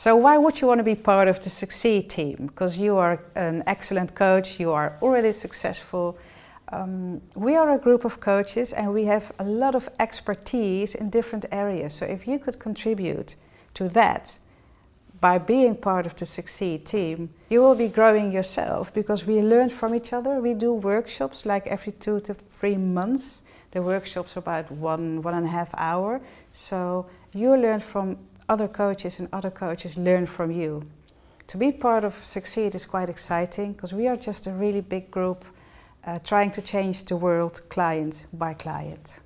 So why would you want to be part of the Succeed team? Because you are an excellent coach, you are already successful. Um, we are a group of coaches and we have a lot of expertise in different areas. So if you could contribute to that by being part of the Succeed team, you will be growing yourself because we learn from each other. We do workshops like every two to three months. The workshops are about one, one and a half hour. So you learn from other coaches and other coaches learn from you. To be part of Succeed is quite exciting because we are just a really big group uh, trying to change the world client by client.